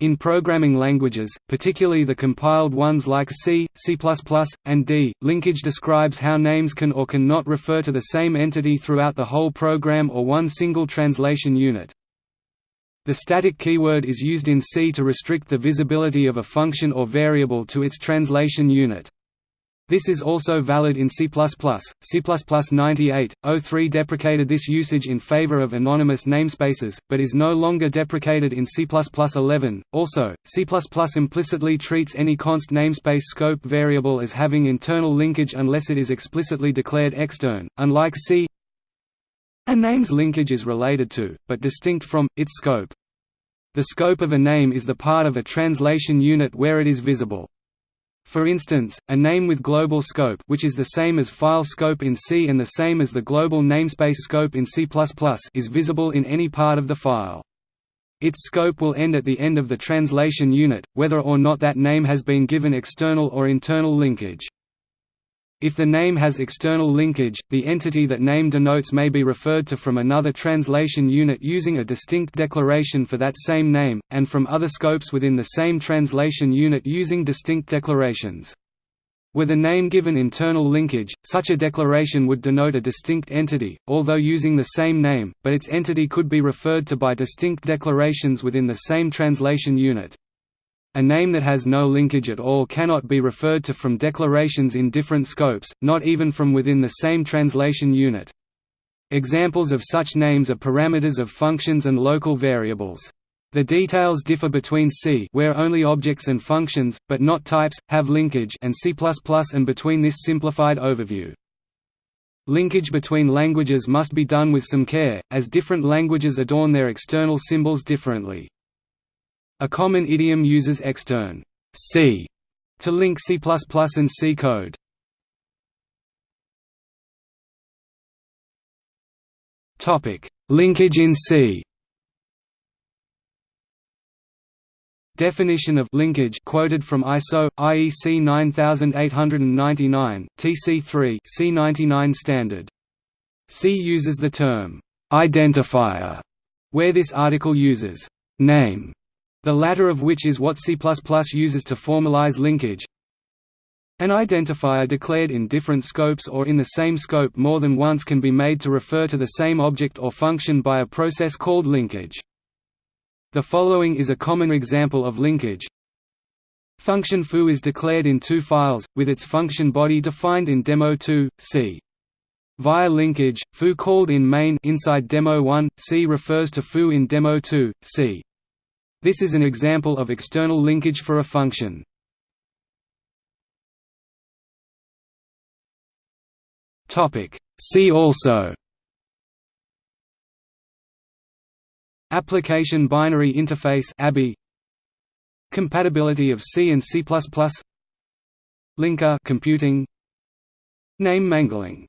In programming languages, particularly the compiled ones like C, C++, and D, linkage describes how names can or can not refer to the same entity throughout the whole program or one single translation unit. The static keyword is used in C to restrict the visibility of a function or variable to its translation unit. This is also valid in C++. C++ 98.03 deprecated this usage in favor of anonymous namespaces, but is no longer deprecated in C++ 11. Also, C++ implicitly treats any const namespace scope variable as having internal linkage unless it is explicitly declared extern, unlike C. A name's linkage is related to, but distinct from, its scope. The scope of a name is the part of a translation unit where it is visible. For instance, a name with global scope which is the same as file scope in C and the same as the global namespace scope in C++ is visible in any part of the file. Its scope will end at the end of the translation unit, whether or not that name has been given external or internal linkage. If the name has external linkage, the entity that name denotes may be referred to from another translation unit using a distinct declaration for that same name, and from other scopes within the same translation unit using distinct declarations. Were the name given internal linkage, such a declaration would denote a distinct entity, although using the same name, but its entity could be referred to by distinct declarations within the same translation unit. A name that has no linkage at all cannot be referred to from declarations in different scopes, not even from within the same translation unit. Examples of such names are parameters of functions and local variables. The details differ between C where only objects and functions, but not types, have linkage and C++ and between this simplified overview. Linkage between languages must be done with some care, as different languages adorn their external symbols differently. A common idiom uses extern C to link C++ and C code. Topic: Linkage in C. Definition of linkage quoted from ISO IEC 9899 TC3 C99 standard. C uses the term identifier where this article uses name the latter of which is what C++ uses to formalize linkage. An identifier declared in different scopes or in the same scope more than once can be made to refer to the same object or function by a process called linkage. The following is a common example of linkage. Function foo is declared in two files, with its function body defined in demo2, c. Via linkage, foo called in main inside demo1, c refers to foo in demo2, c. This is an example of external linkage for a function. See also. Application Binary Interface ABI Compatibility of C and C++ Linker computing. Name mangling